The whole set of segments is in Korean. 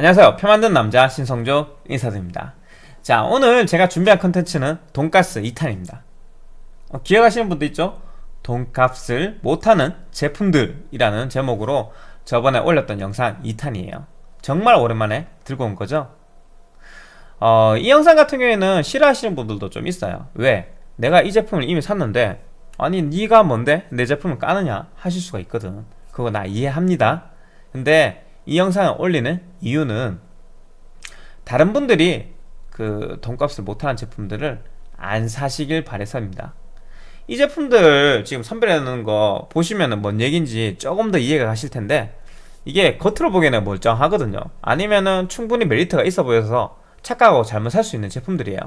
안녕하세요. 표 만든 남자 신성조 인사드립니다. 자 오늘 제가 준비한 컨텐츠는 돈가스 2탄입니다. 어, 기억하시는 분도 있죠? 돈값을 못하는 제품들이라는 제목으로 저번에 올렸던 영상 2탄이에요. 정말 오랜만에 들고 온 거죠? 어, 이 영상 같은 경우에는 싫어하시는 분들도 좀 있어요. 왜? 내가 이 제품을 이미 샀는데 아니 네가 뭔데 내 제품을 까느냐 하실 수가 있거든. 그거 나 이해합니다. 근데 이 영상을 올리는 이유는 다른 분들이 그 돈값을 못하는 제품들을 안 사시길 바래서입니다. 이 제품들 지금 선별해놓은 거 보시면은 뭔 얘기인지 조금 더 이해가 가실 텐데 이게 겉으로 보기에는 멀쩡하거든요. 아니면은 충분히 메리트가 있어 보여서 착각하고 잘못 살 수 있는 제품들이에요.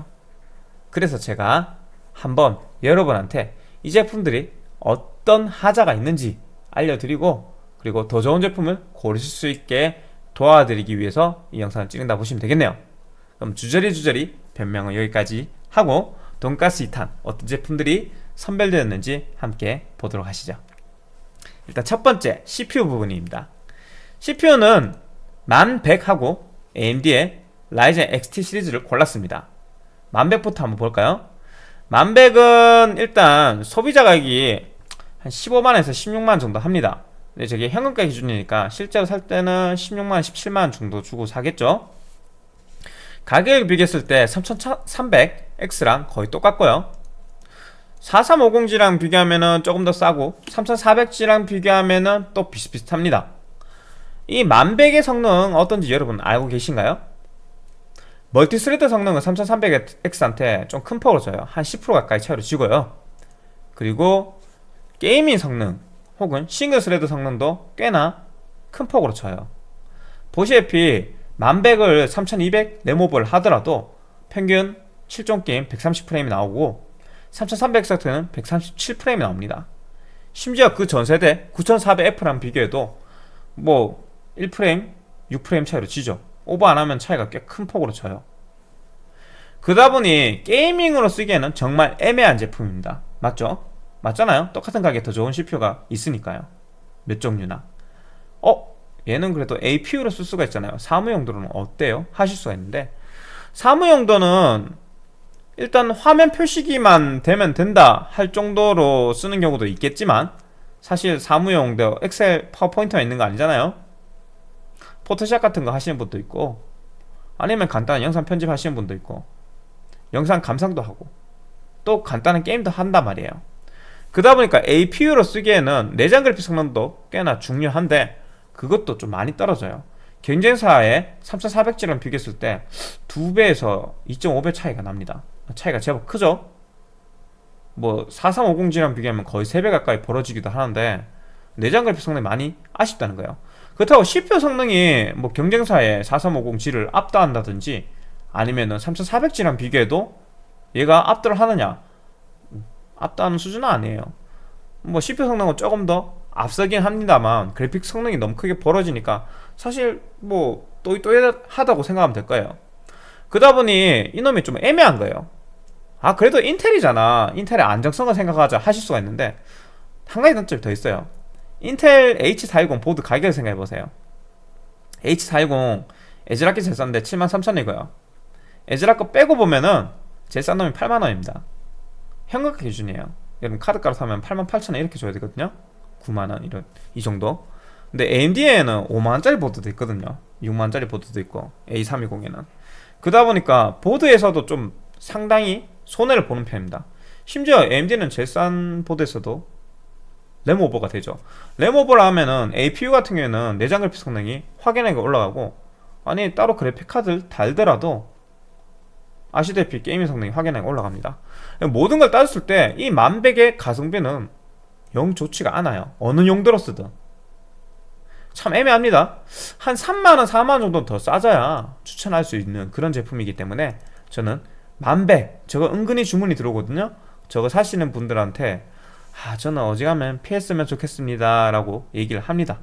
그래서 제가 한번 여러분한테 이 제품들이 어떤 하자가 있는지 알려드리고 그리고 더 좋은 제품을 고르실 수 있게 도와드리기 위해서 이 영상을 찍는다 보시면 되겠네요. 그럼 주저리 주저리 변명은 여기까지 하고 돈가스 2탄 어떤 제품들이 선별되었는지 함께 보도록 하시죠. 일단 첫 번째 CPU 부분입니다. CPU는 1100하고 AMD의 라이젠 XT 시리즈를 골랐습니다. 1100부터 한번 볼까요? 1100은 일단 소비자 가격이 한 15만원에서 16만원 정도 합니다 근데 저게 현금가 기준이니까 실제로 살 때는 16만원, 17만원 정도 주고 사겠죠? 가격을 비교했을 때 3300X랑 거의 똑같고요. 4350G랑 비교하면 조금 더 싸고 3400G랑 비교하면 또 비슷비슷합니다. 이 만백의 성능 어떤지 여러분 알고 계신가요? multi-thread 성능은 3300X한테 좀 큰 폭으로 져요. 한 10% 가까이 차이로 지고요. 그리고 gaming 성능 혹은 single thread 성능도 꽤나 큰 폭으로 져요. 보시다시피 만백을 3200 램over를 하더라도 평균 7종 게임 130프레임이 나오고 3300X는 137프레임이 나옵니다. 심지어 그 전세대 9400F랑 비교해도 뭐 1프레임, 6프레임 차이로 지죠. 오버 안하면 차이가 꽤 큰 폭으로 쳐요. 그러다 보니 게이밍으로 쓰기에는 정말 애매한 제품입니다. 맞죠? 맞잖아요. 똑같은 가격에 더 좋은 CPU가 있으니까요. 몇 종류나. 어? 얘는 그래도 APU로 쓸 수가 있잖아요. 사무용도로는 어때요? 하실 수가 있는데. 사무용도는 일단 화면 표시기만 되면 된다 할 정도로 쓰는 경우도 있겠지만 사실 사무용도 엑셀 파워포인트만 있는 거 아니잖아요. 포토샵 같은 거 하시는 분도 있고 아니면 간단한 영상 편집 하시는 분도 있고 영상 감상도 하고 또 간단한 게임도 한단 말이에요 그러다 보니까 APU로 쓰기에는 내장 그래픽 성능도 꽤나 중요한데 그것도 좀 많이 떨어져요. 경쟁사의 3400G랑 비교했을 때 2배에서 2.5배 차이가 납니다. 차이가 제법 크죠? 뭐 4350G랑 비교하면 거의 3배 가까이 벌어지기도 하는데 내장 그래픽 성능이 많이 아쉽다는 거예요. 그렇다고 CPU 성능이 뭐 경쟁사의 4350G를 압도한다든지 아니면은 3400G랑 비교해도 얘가 압도를 하느냐 압도하는 수준은 아니에요. 뭐 CPU 성능은 조금 더 앞서긴 합니다만 그래픽 성능이 너무 크게 벌어지니까 사실 뭐 또이또이하다고 생각하면 될 거예요. 그러다 보니 이놈이 좀 애매한 거예요. 아 그래도 인텔이잖아. 인텔의 안정성을 생각하자 하실 수가 있는데 한 가지 단점이 더 있어요. 인텔 H410 보드 가격을 생각해보세요. H410 ASRock이 제일 싼데 73,000이고요. ASRock 거 빼고 보면은 제일 싼 놈이 8만원입니다 현금가 기준이에요. 여러분 카드가로 사면 88,000원 이렇게 줘야 되거든요. 9만원 이런 이 정도. 근데 AMD에는 5만원짜리 보드도 있거든요. 6만원짜리 보드도 있고 A320에는. 그러다 보니까 보드에서도 좀 상당히 손해를 보는 편입니다. 심지어 AMD는 제일 싼 보드에서도 램over가 되죠. 램over를 하면은 APU 같은 경우에는 내장 그래픽 성능이 확연하게 올라가고 아니 따로 그래픽 카드를 달더라도 아시다시피 gaming 성능이 확연하게 올라갑니다. 모든 걸 따졌을 때 이 만백의 가성비는 영 좋지가 않아요. 어느 용도로 쓰든. 참 애매합니다. 한 3만원 4만원 정도 더 싸져야 추천할 수 있는 그런 제품이기 때문에 저는 만백 저거 은근히 주문이 들어오거든요. 저거 사시는 분들한테 아 저는 어지간하면 피했으면 좋겠습니다. 라고 얘기를 합니다.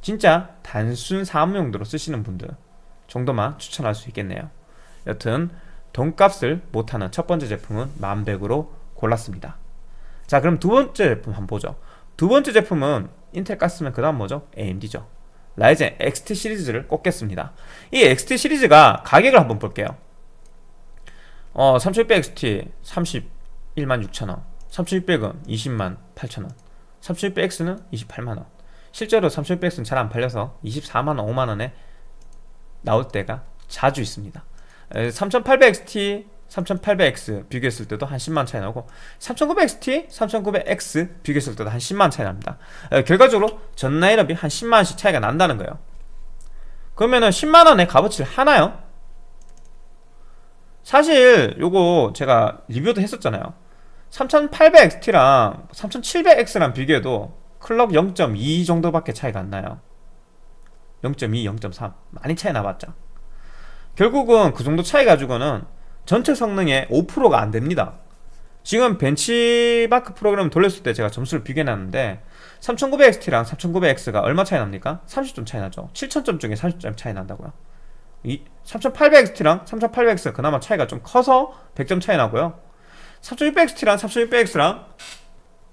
진짜 단순 사무용도로 쓰시는 분들 정도만 추천할 수 있겠네요 여튼 돈값을 못하는 첫 번째 제품은 만백으로 골랐습니다. 자 그럼 두 번째 제품 한번 보죠. 두 번째 제품은 인텔 깠으면 그 다음 뭐죠? AMD죠. 라이젠 XT 시리즈를 꼽겠습니다. 이 XT 시리즈가 가격을 한번 볼게요. 어 3600XT 31만 6천원 3600은 20만 8천원 3600X는 28만원. 실제로 3600X는 잘 안 팔려서 24만원 5만원에 나올 때가 자주 있습니다 3800XT 3800X 비교했을 때도 한 10만 차이 나고 3900XT, 3900X 비교했을 때도 한 10만 차이 납니다. 결과적으로 전 라인업이 한 10만원씩 차이가 난다는 거예요. 그러면은 10만원의 값어치를 하나요? 사실 요거 제가 리뷰도 했었잖아요. 3800XT랑 3700X랑 비교해도 클럭 0.2 정도밖에 차이가 안 나요. 0.2, 0.3 많이 차이 나봤죠 결국은 그 정도 차이 가지고는 전체 성능의 5%가 안 됩니다. 지금 벤치마크 프로그램 돌렸을 때 제가 점수를 비교해놨는데 3900XT랑 3900X가 얼마 차이 납니까? 30점 차이 나죠. 7000점 중에 30점 차이 난다고요. 이 3800XT랑 3800X가 그나마 차이가 좀 커서 100점 차이 나고요. 3600XT랑 3600X랑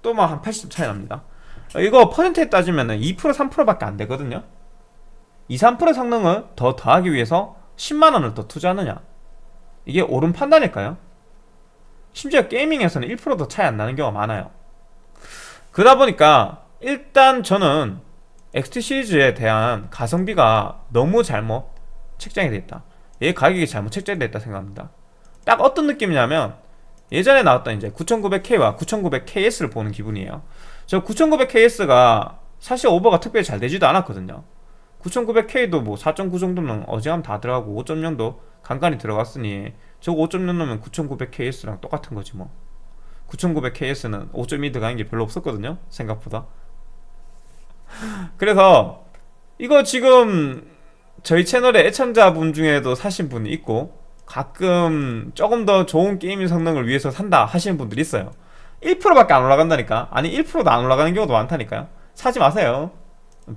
또 막 한 80점 차이 납니다. 이거 퍼센트에 따지면 2% 3%밖에 안 되거든요. 2, 3% 성능을 더 더하기 위해서 10만원을 더 투자하느냐? 이게 옳은 판단일까요? 심지어 게이밍에서는 1%도 차이 안 나는 경우가 많아요. 그러다 보니까 일단 저는 XT 시리즈에 대한 가성비가 너무 잘못 책정이 되어 있다. 얘 가격이 잘못 책정이 되어 있다 생각합니다. 딱 어떤 느낌이냐면 예전에 나왔던 이제 9900K와 9900KS를 보는 기분이에요. 저 9900KS가 사실 오버가 특별히 잘 되지도 않았거든요 9900K도 뭐 4.9 정도는 어지간하면 다 들어가고 5.0도 간간히 들어갔으니 저거 5.0 넣으면 9900KS랑 똑같은 거지 뭐. 9900KS는 5.2 들어가는 게 별로 없었거든요 생각보다. 그래서 이거 지금 저희 채널에 애청자분 중에도 사신 분이 있고 가끔 조금 더 좋은 게이밍 성능을 위해서 산다 하시는 분들이 있어요. 1%밖에 안 올라간다니까. 아니 1%도 안 올라가는 경우도 많다니까요. 사지 마세요.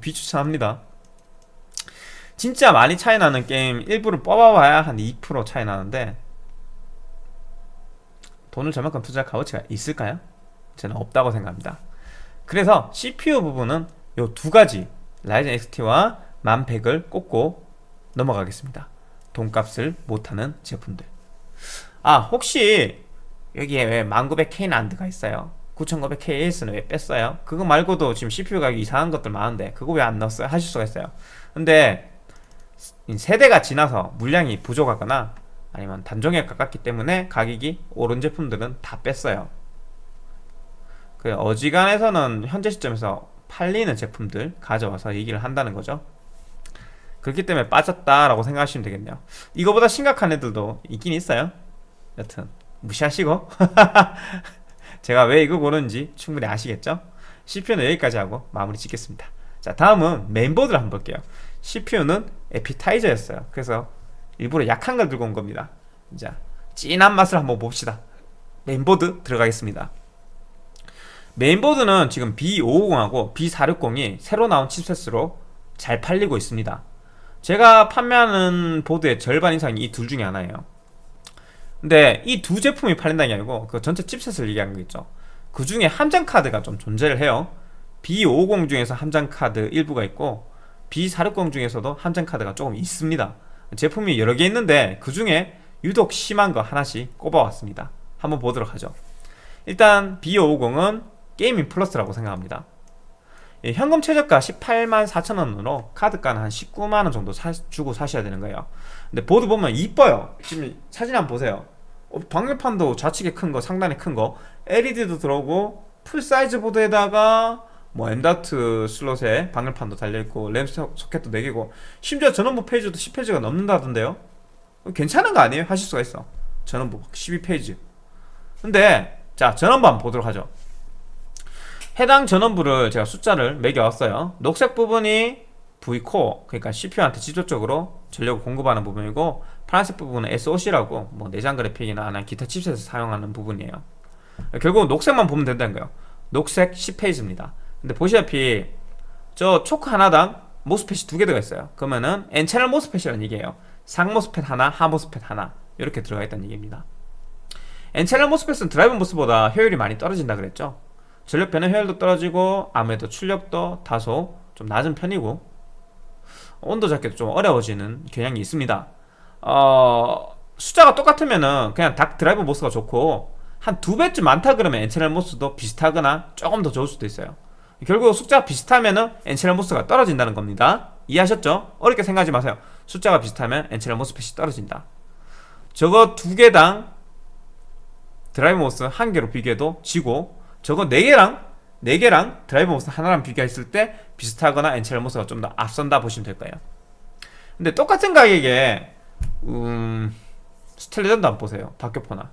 비추천합니다 진짜 많이 차이 나는 게임 일부를 뽑아봐야 한 2% 차이 나는데 돈을 저만큼 투자할 값어치가 있을까요? 저는 없다고 생각합니다 그래서 CPU 부분은 이 두 가지 라이젠 XT와 1100을 꼽고 넘어가겠습니다 돈값을 못하는 제품들 아 혹시 여기에 왜 1900K는 안 들어가 있어요 9900KS는 왜 뺐어요? 그거 말고도 지금 CPU 가격 이상한 것들 많은데 그거 왜 안 넣었어요? 하실 수가 있어요 근데 세대가 지나서 물량이 부족하거나 아니면 단종에 가깝기 때문에 가격이 오른 제품들은 다 뺐어요. 그 어지간해서는 현재 시점에서 팔리는 제품들 가져와서 얘기를 한다는 거죠. 그렇기 때문에 빠졌다라고 생각하시면 되겠네요. 이거보다 심각한 애들도 있긴 있어요. 여튼 무시하시고. 제가 왜 이거 고르는지 충분히 아시겠죠? CPU는 여기까지 하고 마무리 짓겠습니다. 자 다음은 메인보드를 한번 볼게요 CPU는 에피타이저였어요. 그래서 일부러 약한 걸 들고 온 겁니다. 자 진한 맛을 한번 봅시다. 메인보드 들어가겠습니다. 메인보드는 지금 B550하고 B460이 새로 나온 chipset으로 잘 팔리고 있습니다. 제가 판매하는 보드의 절반 이상이 이 둘 중에 하나예요. 근데 이 두 제품이 팔린다는 게 아니고 그 전체 칩셋을 얘기하는 거겠죠. 그 중에 함장 카드가 좀 존재를 해요. B550 중에서 함장 카드 일부가 있고 B460 중에서도 함장 카드가 조금 있습니다. 제품이 여러 개 있는데 그 중에 유독 심한 거 하나씩 꼽아왔습니다. 한번 보도록 하죠. 일단 B550은 Gaming Plus라고 생각합니다. 예, 현금 최저가 18만 4천원으로 카드가는 한 19만원 정도 사, 주고 사셔야 되는 거예요. 근데 보드 보면 이뻐요. 지금 사진 한번 보세요. 어, 방열판도 좌측에 큰거 상단에 큰거 LED도 들어오고 full size 보드에다가 뭐 M.2 슬롯에 방열판도 달려있고 램 소켓도 4개고 심지어 전원부 phase도 10phase가 넘는다던데요? 괜찮은 거 아니에요? 하실 수가 있어. 전원부 12페이지. 근데 자 전원부 한번 보도록 하죠. 해당 전원부를 제가 숫자를 매겨왔어요. 녹색 부분이 V코어 그러니까 CPU한테 직접적으로 전력을 공급하는 부분이고 파란색 부분은 SOC라고 뭐 내장 그래픽이나 아니면 기타 칩셋을 사용하는 부분이에요. 결국은 녹색만 보면 된다는 거예요. 녹색 10페이지입니다 근데 보시다시피 저 초크 하나당 모스펫이 두 개 들어가 있어요. 그러면은 N채널 모스펫이라는 얘기예요. 상 MOSFET 하나, 하 MOSFET 하나 이렇게 들어가 있다는 얘기입니다. N채널 모스펫은 드라이브 모스보다 효율이 많이 떨어진다 그랬죠. 전력 변환 효율도 떨어지고 아무래도 출력도 다소 좀 낮은 편이고 온도 잡기도 좀 어려워지는 경향이 있습니다. 어, 숫자가 똑같으면은 그냥 닥 drive MOS가 좋고 한 두 배쯤 많다 그러면 N channel MOS도 비슷하거나 조금 더 좋을 수도 있어요 결국 숫자가 비슷하면은 N channel MOS가 떨어진다는 겁니다. 이해하셨죠? 어렵게 생각하지 마세요. 숫자가 비슷하면 N channel MOSFET이 떨어진다. 저거 두 개당 drive MOS 한 개로 비교해도 지고 저거 네 개랑 네 개랑 drive MOS 하나랑 비교했을 때 비슷하거나 N channel MOS가 좀 더 앞선다 보시면 될 거예요. 근데 똑같은 가격에 음... Steel Legend 한번 보세요. 박격포나.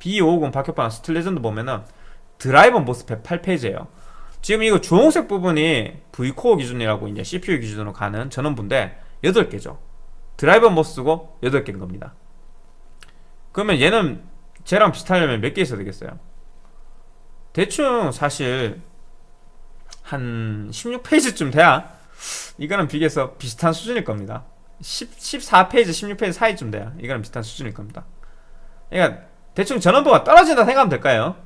B550 박격포나 Steel Legend 보면은 driver MOSFET 8phase예요 지금 이거 주홍색 부분이 V core 기준이라고 이제 CPU 기준으로 가는 전원부인데 8개죠. driver MOS고 8개인 겁니다. 그러면 얘는 쟤랑 비슷하려면 몇 개 있어야 되겠어요? 대충 사실 한 16phase쯤 돼야 이거는 비교해서 비슷한 수준일 겁니다. 10, 14phase, 16phase 사이쯤 돼야 이거는 비슷한 수준일 겁니다. 그러니까 대충 전원부가 떨어진다 생각하면 될까요?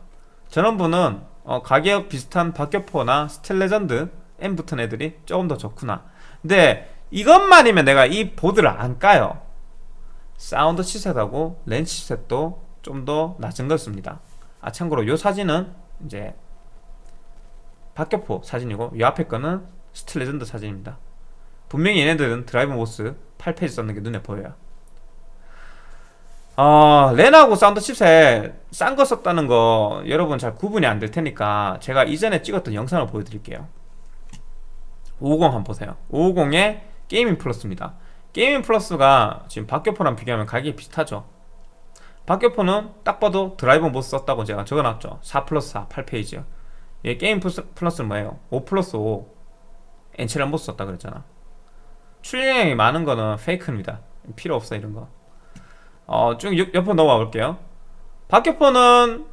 전원부는 어, 가격 비슷한 박격포나 Steel Legend M 붙은 애들이 조금 더 좋구나. 근데 이것만이면 내가 이 보드를 안 까요. 사운드 치셋하고 렌즈 치셋도 좀 더 낮은 걸 씁니다. 아 참고로 이 사진은 이제 박격포 사진이고 이 앞에 거는 스틸레전드 사진입니다. 분명히 얘네들은 drive MOS 8 phase 썼는 게 눈에 보여요 어, LAN하고 사운드 칩셋 싼 거 썼다는 거 여러분 잘 구분이 안 될 테니까 제가 이전에 찍었던 영상을 보여드릴게요. 550 한번 보세요. 550에 게이밍 플러스입니다. 게이밍 플러스가 지금 박격포랑 비교하면 가격이 비슷하죠? 박격포는 딱 봐도 drive MOS 썼다고 제가 적어놨죠. 4 플러스 4 8 phase요. 얘 게이밍 플러스는 뭐예요? 5 플러스 5 N-channel MOS 썼다 그랬잖아. 출력량이 많은 거는 fake입니다. 필요 없어 이런 거 어, 쭉 옆으로 넘어가 볼게요. 박격포는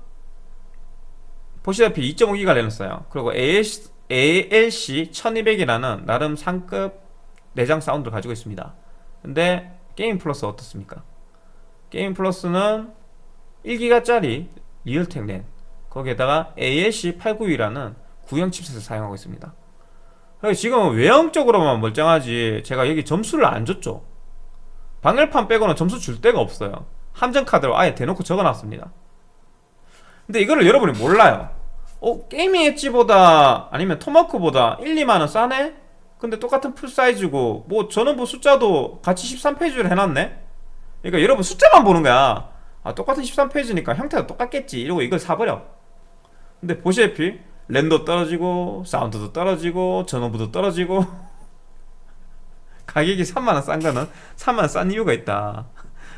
보시다시피 2.5기가 내놨어요. 그리고 ALC, ALC 1200이라는 나름 상급 내장 사운드를 가지고 있습니다. 근데 게이밍 플러스 어떻습니까? 게이밍 플러스는 1기가짜리 리얼텍 랜 거기에다가 ALC 892라는 구형 chipset을 사용하고 있습니다. 지금 외형적으로만 멀쩡하지 제가 여기 점수를 안 줬죠 방열판 빼고는 점수 줄 데가 없어요 함정카드로 아예 대놓고 적어놨습니다 근데 이거를 여러분이 몰라요 어? 게이밍 엣지보다 아니면 토마크보다 1, 2만원 싸네? 근데 똑같은 풀사이즈고 뭐 전원부 숫자도 같이 13페이지로 해놨네? 그러니까 여러분 숫자만 보는 거야 아 똑같은 13페이지니까 형태가 똑같겠지 이러고 이걸 사버려 근데 보시다시피 랜도 떨어지고 사운드도 떨어지고 전원부도 떨어지고 가격이 3만원 싼 거는 3만원 싼 이유가 있다.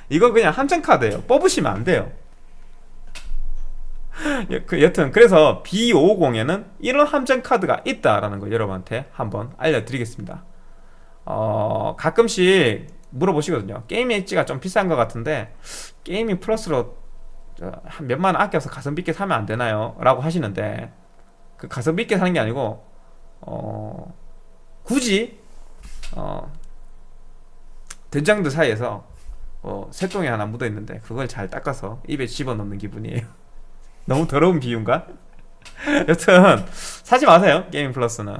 이거 그냥 함정 카드예요. 뽑으시면 안 돼요. 그, 여튼 그래서 B550에는 이런 함정 카드가 있다라는 걸 여러분한테 한번 알려드리겠습니다. 어, 가끔씩 물어보시거든요. 게이밍 엣지가 좀 비싼 것 같은데 게이밍 플러스로 한 몇만 원 아껴서 가성비 있게 사면 안 되나요? 라고 하시는데 그 가성비 있게 사는 게 아니고 어, 굳이 어, 된장들 사이에서 어, 새똥이 하나 묻어 있는데 그걸 잘 닦아서 입에 집어넣는 기분이에요. 너무 더러운 비유인가? 여튼 사지 마세요 게임 플러스는.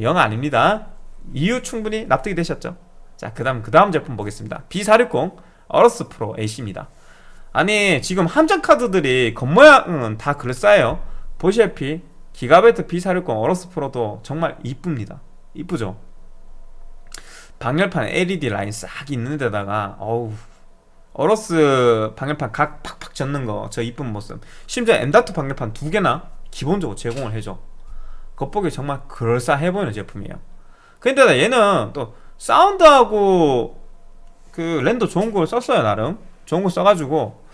영 아닙니다. 이유 충분히 납득이 되셨죠? 자그 다음 그 다음 제품 보겠습니다. B460 어러스 프로 AC입니다. 아니 지금 함정 카드들이 겉모양은 다 그럴싸해요. 보시다시피 기가베트 B460 어러스 프로도 정말 이쁩니다. 이쁘죠 방열판 LED 라인 싹 있는 데다가 어우 어러스 방열판 각 팍팍 젓는 거 저 이쁜 모습. 심지어 M.2 방열판 두 개나 기본적으로 제공을 해줘. 겉보기 정말 그럴싸해 보이는 제품이에요. 근데 얘는 또 사운드하고 그 랜더 좋은 걸 썼어요 나름. 좋은 거 써가지고.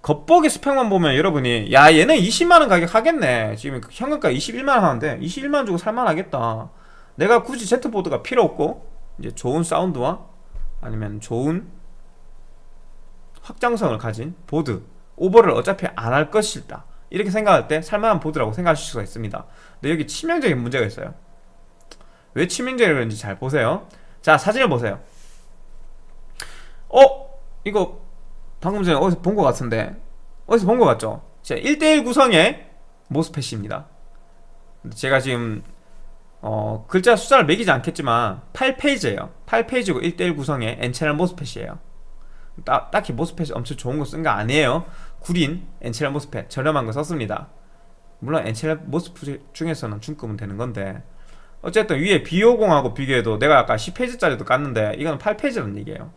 겉보기 스펙만 보면 여러분이 야 얘는 20만원 가격 하겠네. 지금 현금가 21만원 하는데 21만원 주고 살만하겠다. 내가 굳이 Z보드가 필요 없고 이제 좋은 사운드와 아니면 좋은 확장성을 가진 보드 오버를 어차피 안 할 것이다. 이렇게 생각할 때 살만한 보드라고 생각하실 수가 있습니다. 근데 여기 치명적인 문제가 있어요. 왜 치명적인지 잘 보세요. 자 사진을 보세요. 어? 이거 방금 전에 어디서 본 것 같은데. 어디서 본 것 같죠? 자 1대1 구성의 모스펫입니다. 제가 지금 어, 글자 숫자를 매기지 않겠지만 8페이지예요. 8페이지고 1대1 구성의 N채널 모스펫이에요. 따, 딱히 모스펫이 엄청 좋은 거 쓴 거 아니에요. 구린 N채널 모스펫 저렴한 거 썼습니다. 물론 N채널 모스펫 중에서는 중급은 되는 건데. 어쨌든 위에 B50하고 비교해도 내가 아까 10 phase짜리도 깠는데 이건 8 phase라는 얘기예요.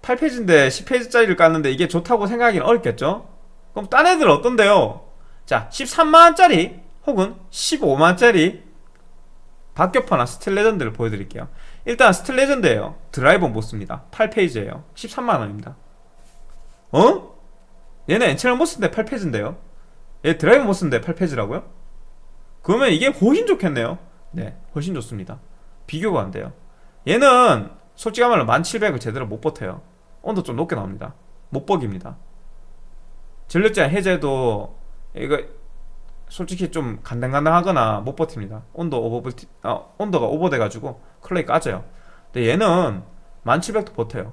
8 phase인데 10 phase짜리를 깠는데 이게 좋다고 생각하기는 어렵겠죠? 그럼 딴 애들 어떤데요? 자 13만원짜리 혹은 15만원짜리 박격포나 스틸 레전드를 보여드릴게요. 일단 스틸 레전드예요. driver MOS입니다. 8 phase예요. 13만원입니다. 어? 얘는 N-channel MOS인데 8 phase인데요? 얘 driver MOS인데 8 phase라고요? 그러면 이게 훨씬 좋겠네요. 네 훨씬 좋습니다. 비교가 안 돼요. 얘는 솔직히 말로 1700을 제대로 못 버텨요. 온도 좀 높게 나옵니다. 못 버팁니다. 전력제한 해제도 이거 솔직히 좀 간당간당하거나 못 버팁니다 온도 오버 어, 온도가 오버돼 가지고 clock이 까져요 근데 얘는 1700도 버텨요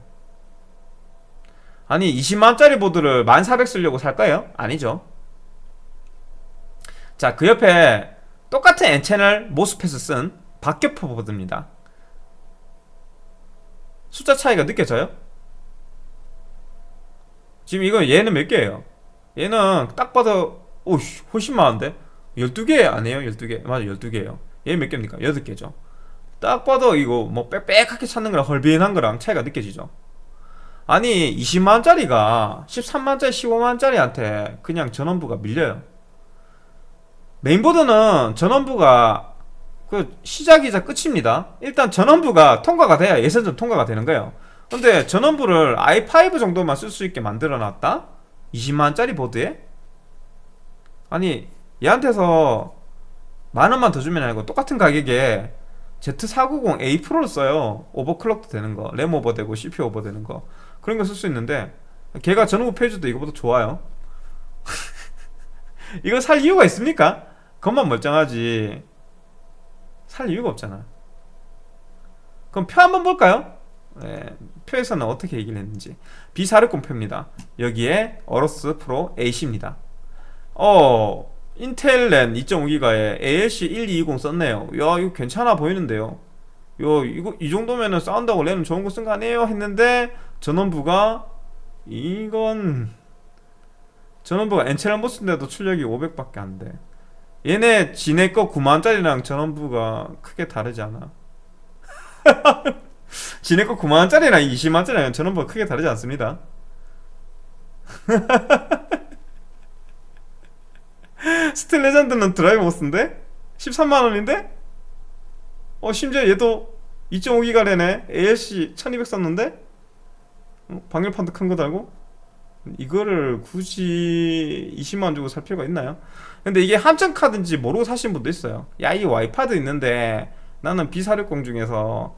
아니 20만원짜리 보드를 1400 쓰려고 살 거예요? 아니죠 자 그 옆에 똑같은 N채널 모스펫을 쓴 박격포 보드입니다 숫자 차이가 느껴져요? 지금 이거 얘는 몇 개예요? 얘는 딱 봐도 오씨 훨씬 많은데? 12개 아니에요? 12개. 맞아 12개예요. 얘 몇 개입니까? 8개죠. 딱 봐도 이거 뭐 빽빽하게 찾는 거랑 헐비한 거랑 차이가 느껴지죠. 아니 20만원짜리가 13만원짜리 15만원짜리한테 그냥 전원부가 밀려요. 메인보드는 전원부가 그 시작이자 끝입니다. 일단 전원부가 통과가 돼야 예선전 통과가 되는 거예요. 근데 전원부를 i5 정도만 쓸 수 있게 만들어 놨다? 20만원짜리 보드에? 아니 얘한테서 만원만 더 주면 아니고 똑같은 가격에 Z490A 프로를 써요. 오버클럭도 되는 거 램 오버되고 CPU 오버되는 거. 그런 거 쓸 수 있는데 걔가 전원부 페이지도 이거보다 좋아요. 이거 살 이유가 있습니까? 그것만 멀쩡하지. 살 이유가 없잖아. 그럼 표 한번 볼까요? 네, 표에서는 어떻게 얘기를 했는지. B460 표입니다. 여기에 어로스 프로 AC입니다 어 인텔 랜 2.5기가에 ALC 1220 썼네요. 야 이거 괜찮아 보이는데요? 요 이거 이 정도면은 사운드하고 램 좋은 거 쓴 거 아니에요? 했는데 전원부가 이건 전원부가 N-channel MOS인데도 출력이 500밖에 안 돼. 얘네 지네 거 9만원짜리랑 전원부가 크게 다르지 않아? 지네 거 9만원짜리랑 20만원짜리랑 전원부가 크게 다르지 않습니다 스틸 레전드는 drive MOS인데? 13만원인데? 어 심지어 얘도 2.5기가 래네 ALC 1200 썼는데? 어, 방열판도 큰 거 달고? 이거를 굳이 20만원 주고 살 필요가 있나요? 근데 이게 함정 카드인지 모르고 사신 분도 있어요 야 이 와이파드 있는데 나는 B460 중에서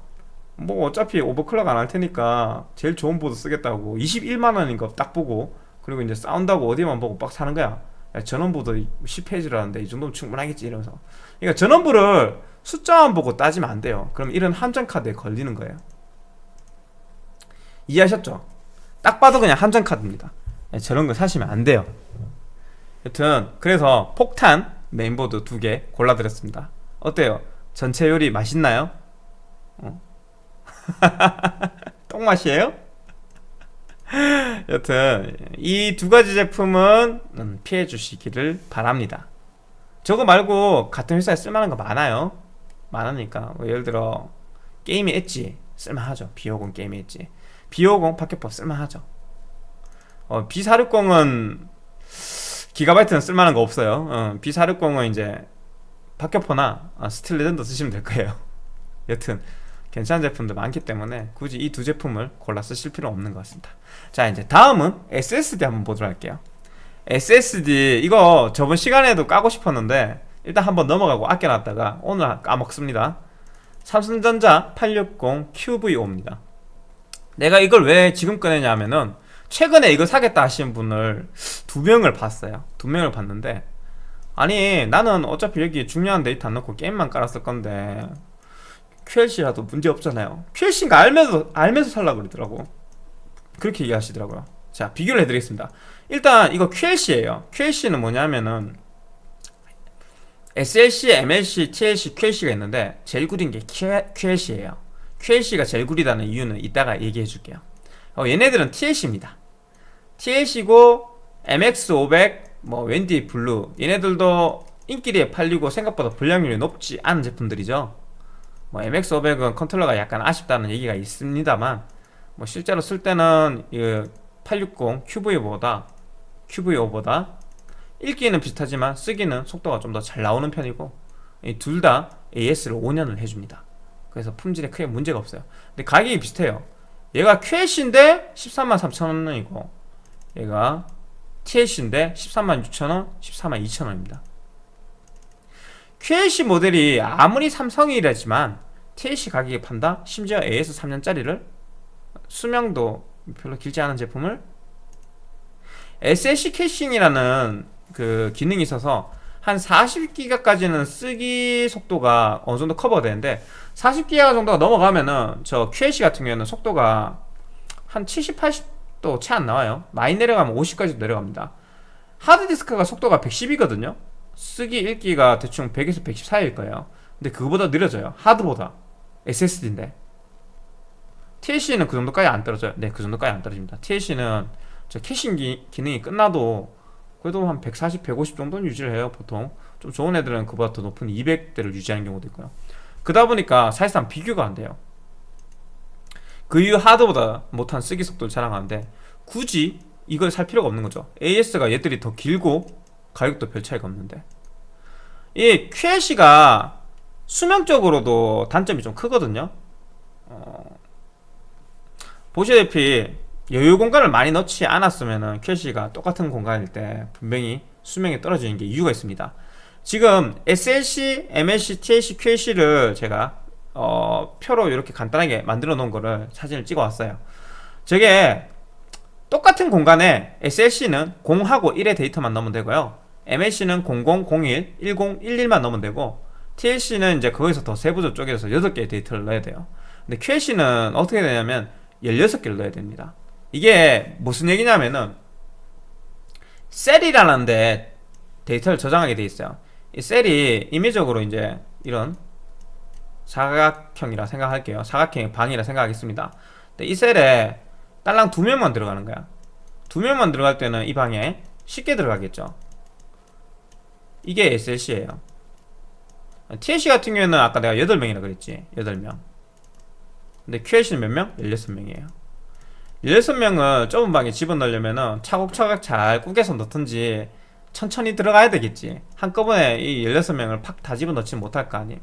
뭐 어차피 오버클럭 안 할 테니까 제일 좋은 보드 쓰겠다고 21만원인 거 딱 보고 그리고 이제 사운드하고 어디만 보고 빡 사는 거야 야, 전원부도 10페이지라는데 이 정도면 충분하겠지 이러면서 그러니까 전원부를 숫자만 보고 따지면 안 돼요 그럼 이런 함정 카드에 걸리는 거예요 이해하셨죠? 딱 봐도 그냥 함정 카드입니다 네, 저런 거 사시면 안 돼요 여튼 그래서 폭탄 메인보드 두 개 골라드렸습니다 어때요? 전체 요리 맛있나요? 어? 똥맛이에요? 여튼 이 두 가지 제품은 음, 피해 주시기를 바랍니다. 저거 말고 같은 회사에 쓸만한 거 많아요. 많으니까. 뭐 예를 들어 게이밍 엣지 쓸만하죠. B50 게이밍 엣지. B50 박격포 쓸만하죠. 어, B460은 기가바이트는 쓸만한 거 없어요. 어, B460은 이제 박격포나 아, 스틸 레전드 쓰시면 될 거예요. 여튼 괜찮은 제품도 많기 때문에 굳이 이 두 제품을 골라 쓰실 필요 없는 것 같습니다. 자 이제 다음은 SSD 한번 보도록 할게요. SSD 이거 저번 시간에도 까고 싶었는데 일단 한번 넘어가고 아껴놨다가 오늘 까먹습니다. 삼성전자 860 QV5입니다. 내가 이걸 왜 지금 꺼내냐 하면은 최근에 이거 사겠다 하시는 분을 두 명을 봤어요. 두 명을 봤는데 아니 나는 어차피 여기 중요한 데이터 안 넣고 게임만 깔았을 건데 QLC라도 문제 없잖아요 QLC인 거 알면서 알면서 살라고 그러더라고 그렇게 얘기하시더라고요 자 비교를 해드리겠습니다 일단 이거 QLC예요 QLC는 뭐냐면은 SLC, MLC, TLC, QLC가 있는데 제일 구린 게 QLC예요. QLC가 제일 구리다는 이유는 이따가 얘기해 줄게요. 어, 얘네들은 TLC입니다. TLC고 MX500, 뭐 웬디 블루 얘네들도 인기리에 팔리고 생각보다 불량률이 높지 않은 제품들이죠. 뭐 MX500은 컨트롤러가 약간 아쉽다는 얘기가 있습니다만 뭐 실제로 쓸 때는 860 QV5보다 QV5보다 읽기는 비슷하지만 쓰기는 속도가 좀 더 잘 나오는 편이고 둘 다 AS를 5년을 해줍니다. 그래서 품질에 크게 문제가 없어요. 근데 가격이 비슷해요. 얘가 QLC인데 13만 3천원이고 얘가 TLC인데 13만 6천원, 14만 2천원입니다. QLC 모델이 아무리 삼성이라지만 TLC 가격에 판다? 심지어 AS 3년짜리를? 수명도 별로 길지 않은 제품을? SLC caching이라는 그 기능이 있어서 한 40기가까지는 쓰기 속도가 어느 정도 커버되는데 40기가 정도가 넘어가면은 저 QLC 같은 경우에는 속도가 한 70, 80도 채 안 나와요. 많이 내려가면 50까지 내려갑니다. 하드디스크가 속도가 110이거든요 쓰기 읽기가 대충 100에서 110 사이일 거예요. 근데 그거보다 느려져요. 하드보다. SSD인데. TLC는 그 정도까지 안 떨어져요. 네그 정도까지 안 떨어집니다. TLC는 저 캐싱 기, 기능이 끝나도 그래도 한 140, 150 정도는 유지를 해요 보통. 좀 좋은 애들은 그보다 더 높은 200대를 유지하는 경우도 있고요. 그러다 보니까 사실상 비교가 안 돼요. 그 이후 하드보다 못한 쓰기 속도를 자랑하는데 굳이 이걸 살 필요가 없는 거죠. AS가 얘들이 더 길고 가격도 별 차이가 없는데. 이 QLC가 수명적으로도 단점이 좀 크거든요. 어, 보시다시피 여유 공간을 많이 넣지 않았으면 QLC가 똑같은 공간일 때 분명히 수명이 떨어지는 게 이유가 있습니다. 지금 SLC, MLC, TLC, QLC를 제가 어, 표로 이렇게 간단하게 만들어 놓은 거를 사진을 찍어 왔어요. 저게 똑같은 공간에 SLC는 0하고 1의 데이터만 넣으면 되고요 MLC는 00, 01, 10, 11만 넣으면 되고 TLC는 이제 거기서 더 세부적 쪽에서 8개의 데이터를 넣어야 돼요. 근데 QLC는 어떻게 되냐면 16개를 넣어야 됩니다. 이게 무슨 얘기냐면은 셀이라는 데 데이터를 저장하게 돼 있어요. 이 셀이 임의적으로 이제 이런 사각형이라 생각할게요. 사각형의 방이라 생각하겠습니다. 이 셀에 딸랑 두 명만 들어가는 거야. 두 명만 들어갈 때는 이 방에 쉽게 들어가겠죠 이게 SLC예요. TLC 같은 경우에는 아까 내가 8명이라 그랬지? 8명. 근데 QLC는 몇 명? 16명이에요. 16명을 좁은 방에 집어넣으려면 차곡차곡 잘 꾸겨서 넣든지 천천히 들어가야 되겠지. 한꺼번에 이 16명을 팍 다 집어넣지 못할 거 아님.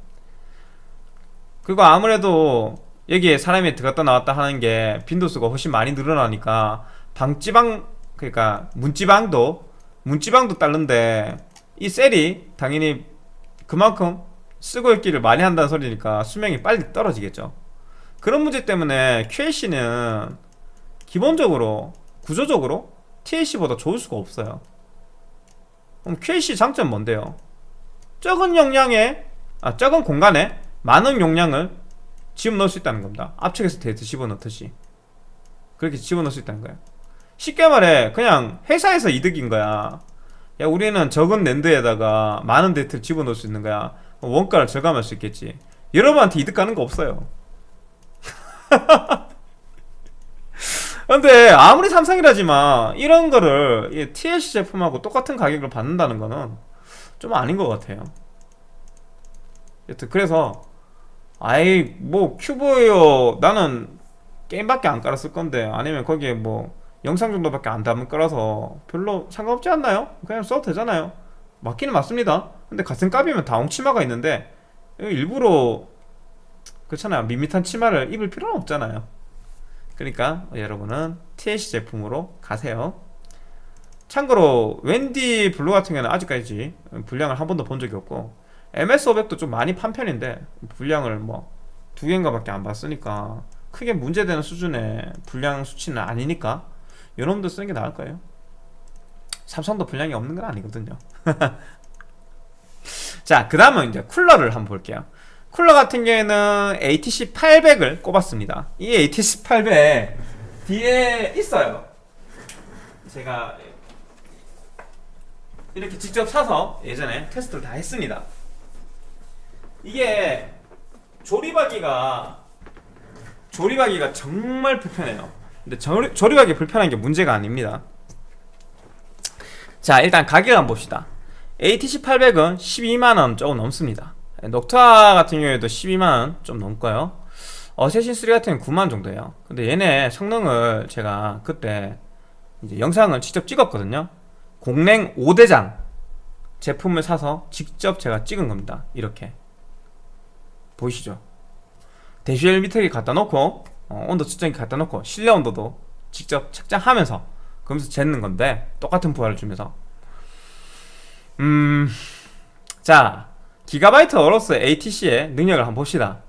그리고 아무래도 여기에 사람이 들어갔다 나왔다 하는 게 빈도수가 훨씬 많이 늘어나니까 방지방 그러니까 문지방도 문지방도 따른데 이 셀이 당연히 그만큼 쓰고 읽기를 많이 한다는 소리니까 수명이 빨리 떨어지겠죠. 그런 문제 때문에 QLC는 기본적으로 구조적으로 TLC보다 좋을 수가 없어요. 그럼 QLC 장점 뭔데요? 적은 용량에 아 적은 공간에 많은 용량을 집어넣을 수 있다는 겁니다. 압축해서 데이터 집어넣듯이. 그렇게 집어넣을 수 있다는 거예요. 쉽게 말해 그냥 회사에서 이득인 거야 야 우리는 적은 랜드에다가 많은 데이터를 집어넣을 수 있는 거야. 원가를 절감할 수 있겠지. 여러분한테 이득 가는 거 없어요. 근데 아무리 삼성이라지만 이런 거를 TLC 제품하고 똑같은 가격을 받는다는 거는 좀 아닌 것 같아요. 여튼 그래서 아이 뭐 큐브예요 나는 게임밖에 안 깔았을 건데 아니면 거기에 뭐 영상 정도밖에 안 담은 거라서 별로 상관없지 않나요? 그냥 써도 되잖아요. 맞기는 맞습니다. 근데 같은 값이면 다홍 치마가 있는데 일부러 그렇잖아요. 밋밋한 치마를 입을 필요는 없잖아요. 그러니까 여러분은 TLC 제품으로 가세요. 참고로 웬디 블루 같은 경우는 아직까지 불량을 한 번도 본 적이 없고 MX500도 좀 많이 판 편인데 불량을 뭐 두 개인가 밖에 안 봤으니까 크게 문제되는 수준의 불량 수치는 아니니까 요놈도 쓰는 게 나을 거예요. 삼성도 불량이 없는 건 아니거든요. 자 그 다음은 이제 쿨러를 한번 볼게요. 쿨러 같은 경우에는 ATC 800을 꼽았습니다. 이 ATC 800 뒤에 있어요. 제가 이렇게 직접 사서 예전에 테스트를 다 했습니다. 이게 조립하기가 조립하기가 정말 불편해요 근데 조립, 조립하기 불편한 게 문제가 아닙니다. 자 일단 가격을 한번 봅시다. ATC 800은 12만원 조금 넘습니다. 녹타 같은 경우에도 12만원 좀 넘고요. 어세신3 같은 경우는 9만원 정도예요. 근데 얘네 성능을 제가 그때 이제 영상을 직접 찍었거든요. 공랭 5대장 제품을 사서 직접 제가 찍은 겁니다. 이렇게. 보이시죠? 대시엘 미터기 갖다 놓고 어, 온도 측정기 갖다 놓고 실내 온도도 직접 측정하면서 그러면서 재는 건데 똑같은 부하를 주면서 음... 자 기가바이트 어로스 ATC의 능력을 한번 봅시다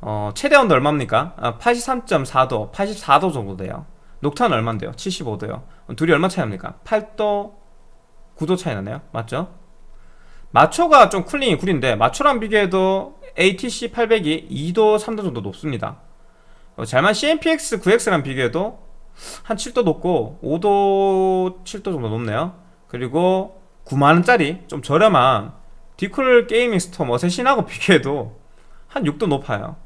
어, 최대 온도 얼마입니까? 아, 83.4도, 84도 정도 돼요 녹탄은 얼만데요? 75도요 둘이 얼마 차이 납니까? 8도, 9도 차이 나네요 맞죠? 마초가 좀 쿨링이 구린데 마초랑 비교해도 ATC 800이 2도, 3도 정도 높습니다 어, 잘만 CMPX 9X랑 비교해도 한 7도 높고 5도, 7도 정도 높네요. 그리고 9만원짜리 좀 저렴한 디쿨 게이밍 스톰 어쌔신하고 비교해도 한 6도 높아요.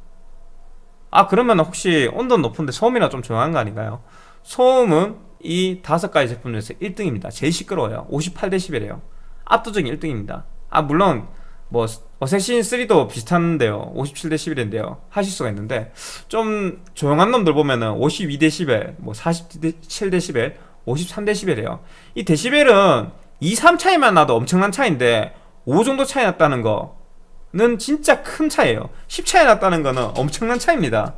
아 그러면 혹시 온도 높은데 소음이나 좀 조용한 거 아닌가요? 소음은 이 다섯 가지 제품 중에서 1등입니다. 제일 시끄러워요. 58dB이에요. 압도적인 1등입니다. 아 물론 뭐 어쌔신 3도 비슷한데요. 57dB인데요. 하실 수가 있는데 좀 조용한 놈들 보면은 52dB 뭐 47dB 53dB이에요. 이 데시벨은 2, 3 차이만 나도 엄청난 차이인데 5 정도 차이 났다는 거는 진짜 큰 차이에요. 10 차이 났다는 거는 엄청난 차이입니다.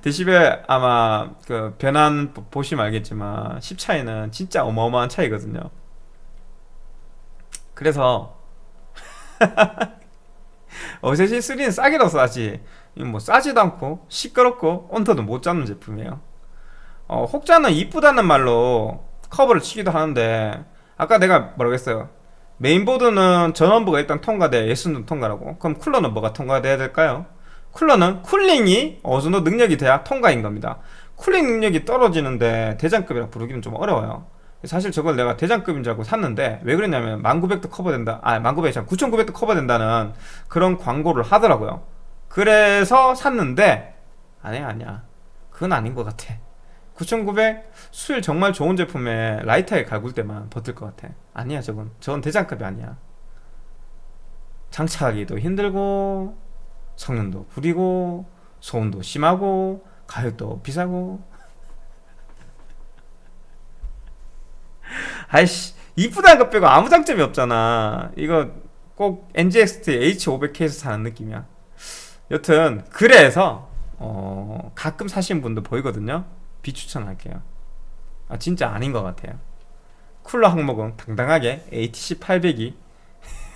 데시벨 아마 그 변환 보시면 알겠지만 10 차이는 진짜 어마어마한 차이거든요. 그래서 어세신 3는 싸게도 싸지. 뭐 싸지도 않고 시끄럽고 온도도 못 잡는 제품이에요. 어, 혹자는 이쁘다는 말로 커버를 치기도 하는데 아까 내가 뭐라고 했어요? 메인보드는 전원부가 일단 통과돼 예스는 통과라고. 그럼 쿨러는 뭐가 통과돼야 될까요? 쿨러는 cooling이 어느 정도 능력이 돼야 통과인 겁니다. cooling 능력이 떨어지는데 대장급이라 부르기는 좀 어려워요 사실 저걸 내가 대장급인 줄 알고 샀는데 왜 그랬냐면 1900도 커버된다 아 1900이 9900도 커버된다는 그런 광고를 하더라고요. 그래서 샀는데 아니야 아니야. 그건 아닌 것 같아. 9900 수율 정말 좋은 제품에 라이트하게 갈굴 때만 버틸 것 같아. 아니야 저건. 저건 대장급이 아니야. 장착하기도 힘들고 성능도 구리고 소음도 심하고 가격도 비싸고 아이씨 이쁘다는 것 빼고 아무 장점이 없잖아. 이거 꼭 NGXT H500K에서 사는 느낌이야. 여튼 그래서 어, 가끔 사신 분도 보이거든요. 비추천할게요. 아 진짜 아닌 것 같아요. 쿨러 항목은 당당하게 ATC 800이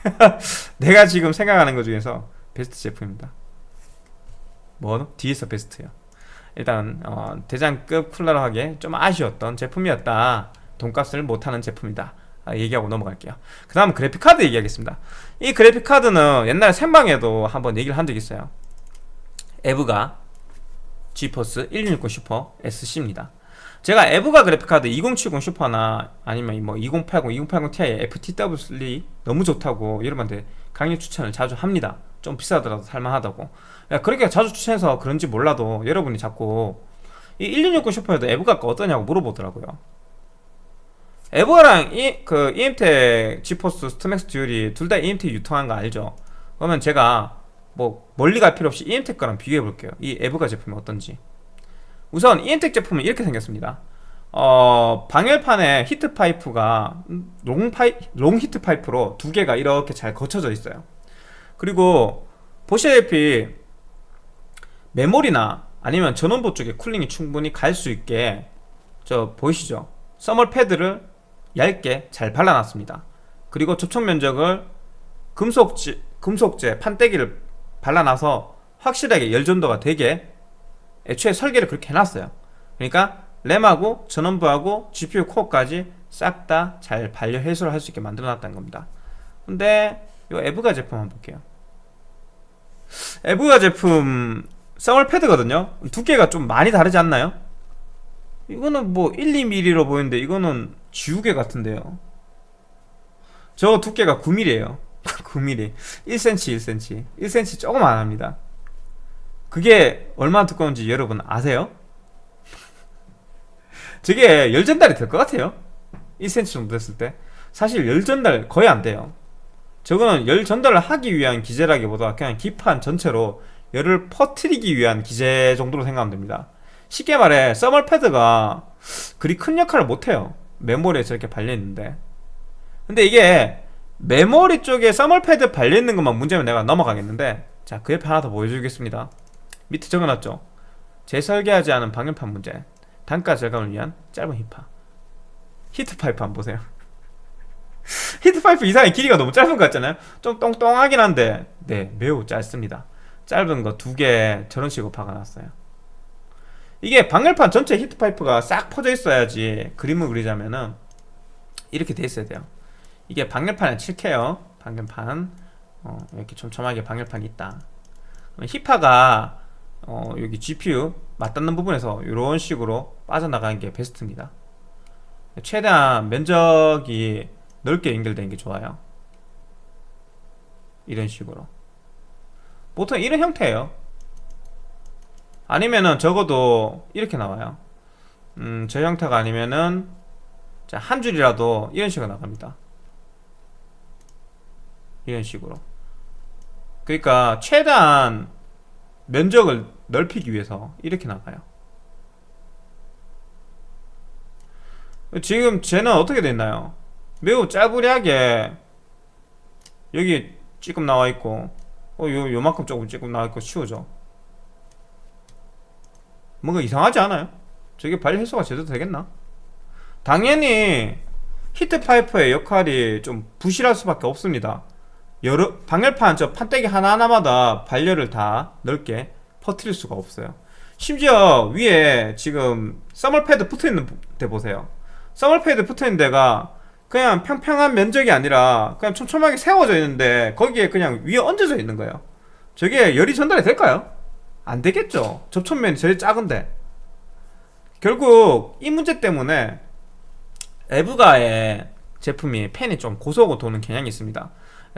내가 지금 생각하는 것 중에서 베스트 제품입니다. 뭐? 뒤에서 베스트요. 일단 어, 대장급 쿨러로 하기에 좀 아쉬웠던 제품이었다 돈값을 못하는 제품이다. 아, 얘기하고 넘어갈게요. 그 다음 그래픽카드 얘기하겠습니다. 이 그래픽카드는 옛날에 생방에도 한번 얘기를 한적 있어요. EVGA GeForce 1660 Super SC입니다. 제가 EVGA 그래픽카드 2070 Super나 아니면 뭐 2080, 2080 Ti FTW3 너무 좋다고 여러분한테 강력 추천을 자주 합니다. 좀 비싸더라도 살만하다고. 그렇게 자주 추천해서 그런지 몰라도 여러분이 자꾸 이 1660 Super에도 EVGA 어떠냐고 물어보더라고요 EVGA랑 이, 그 EM텍 GeForce StormX Dual이 둘 다 EM텍 유통한 거 알죠? 그러면 제가 뭐 멀리 갈 필요 없이 EM텍 거랑 비교해 볼게요 이 EVGA 제품이 어떤지 우선 EM텍 제품은 이렇게 생겼습니다 어, 방열판에 heat pipe가 long 파이 long heat pipe로 두 개가 이렇게 잘 걸쳐져 있어요 그리고 보시다시피 메모리나 아니면 전원부 쪽에 쿨링이 충분히 갈 수 있게 저 보이시죠? 써멀 패드를 얇게 잘 발라놨습니다. 그리고 접촉 면적을 금속지, 금속재 판때기를 발라놔서 확실하게 열전도가 되게 애초에 설계를 그렇게 해놨어요. 그러니까 램하고 전원부하고 GPU 코어까지 싹 다 잘 반려 해소를 할 수 있게 만들어 놨다는 겁니다. 근데 이 에브가 제품 한번 볼게요. 에브가 제품 쌍얼 패드거든요. 두께가 좀 많이 다르지 않나요? 이거는 뭐 1, 2mm로 보이는데 이거는 지우개 같은데요. 저 두께가 9mm에요. 9mm 1cm 1cm 1cm 조금 안 합니다. 그게 얼마나 두꺼운지 여러분 아세요? 저게 열 전달이 될 것 같아요. 1cm 정도 됐을 때. 사실 열 전달 거의 안 돼요. 저거는 열 전달을 하기 위한 기제라기보다 그냥 기판 전체로 열을 퍼트리기 위한 기제 정도로 생각하면 됩니다 쉽게 말해 서멀 패드가 그리 큰 역할을 못해요. 메모리에 저렇게 발려있는데. 근데 이게 메모리 쪽에 서멀 패드 발려있는 것만 문제면 내가 넘어가겠는데 자 그 옆에 하나 더 보여주겠습니다. 밑에 적어놨죠? 재설계하지 않은 방열판 문제. 단가 절감을 위한 짧은 히파 heat pipe 한번 보세요. heat pipe 이상의 길이가 너무 짧은 것 같잖아요? 좀 똥똥하긴 한데 네 매우 짧습니다. 짧은 거 두 개 저런 식으로 박아놨어요 이게 방열판 전체 heat pipe가 싹 퍼져 있어야지 그림을 그리자면은 이렇게 돼 있어야 돼요. 이게 방열판에 칠해요. 방열판. 어, 이렇게 촘촘하게 방열판이 있다. 히파가 어, 여기 GPU 맞닿는 부분에서 이런 식으로 빠져나가는 게 베스트입니다. 최대한 면적이 넓게 연결되는 게 좋아요. 이런 식으로. 보통 이런 형태예요 아니면은 적어도 이렇게 나와요. 음, 저 형태가 아니면은 자, 한 줄이라도 이런 식으로 나갑니다. 이런 식으로. 그러니까 최대한 면적을 넓히기 위해서 이렇게 나가요. 지금 쟤는 어떻게 됐나요? 매우 짜부리하게 여기 찌끔 나와있고 어, 요, 요만큼 조금 찌끔 나와있고 치우죠 뭔가 이상하지 않아요? 저게 발열 해소가 제대로 되겠나? 당연히 heat pipe의 역할이 좀 부실할 수밖에 없습니다 여러 방열판 저 판때기 하나하나마다 발열을 다 넓게 퍼뜨릴 수가 없어요 심지어 위에 지금 thermal pad 붙어있는 데 보세요 thermal pad 붙어있는 데가 그냥 평평한 면적이 아니라 그냥 촘촘하게 세워져 있는데 거기에 그냥 위에 얹어져 있는 거예요 저게 열이 전달이 될까요? 안 되겠죠. 접촉면이 제일 작은데. 결국 이 문제 때문에 에브가의 제품이 팬이 좀 고소하고 도는 경향이 있습니다.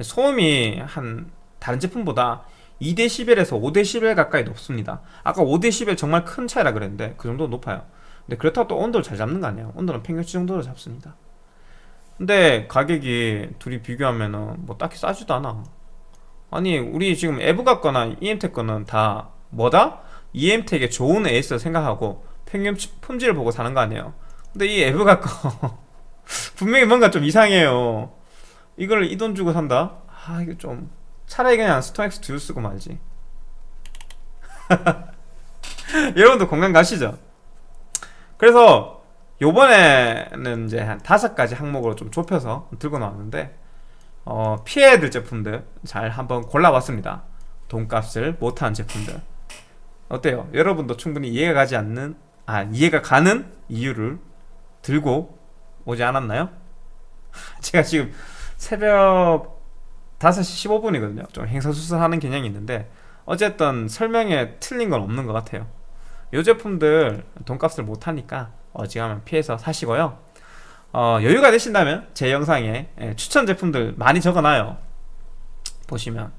소음이 한 다른 제품보다 2dB에서 5dB 가까이 높습니다. 아까 5dB 정말 큰 차이라 그랬는데 그 정도 높아요. 근데 그렇다고 또 온도를 잘 잡는 거 아니에요. 온도는 평균치 정도로 잡습니다. 근데 가격이 둘이 비교하면은 뭐 딱히 싸지도 않아. 아니 우리 지금 에브가 거나 EM텍 거는 다 뭐다? EM텍의 좋은 AS 생각하고 평균 품질을 보고 사는 거 아니에요 근데 이 EVGA 거 분명히 뭔가 좀 이상해요 이걸 이 돈 주고 산다? 아 이거 좀 차라리 그냥 StormX Dual 쓰고 말지 여러분도 공감 가시죠? 그래서 요번에는 이제 한 다섯 가지 항목으로 좀 좁혀서 들고 나왔는데 어, 피해야 될 제품들 잘 한번 골라봤습니다 돈값을 못한 제품들 어때요? 여러분도 충분히 이해가 가지 않는 아 이해가 가는 이유를 들고 오지 않았나요? 제가 지금 새벽 5시 15분이거든요. 좀 행사수설하는 경향이 있는데 어쨌든 설명에 틀린 건 없는 것 같아요. 이 제품들 돈값을 못하니까 어지간하면 피해서 사시고요. 어, 여유가 되신다면 제 영상에 예, 추천 제품들 많이 적어놔요. 보시면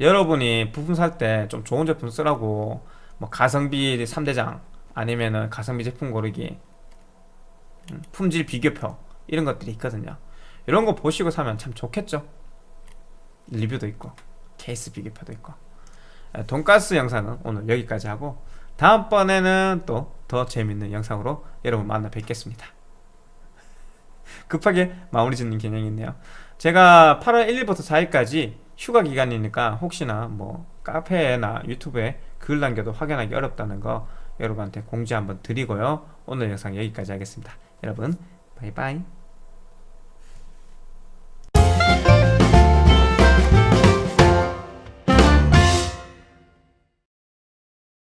여러분이 부품 살 때 좀 좋은 제품 쓰라고 뭐 가성비 3대장 아니면은 가성비 제품 고르기 음, 품질 비교표 이런 것들이 있거든요. 이런 거 보시고 사면 참 좋겠죠? 리뷰도 있고 케이스 비교표도 있고. 예, 돈가스 영상은 오늘 여기까지 하고 다음번에는 또 더 재밌는 영상으로 여러분 만나 뵙겠습니다. 급하게 마무리 짓는 개념이 있네요. 제가 8월 1일부터 4일까지 휴가 기간이니까 혹시나 뭐 카페나 유튜브에 글 남겨도 확인하기 어렵다는 거 여러분한테 공지 한번 드리고요. 오늘 영상 여기까지 하겠습니다. 여러분 바이바이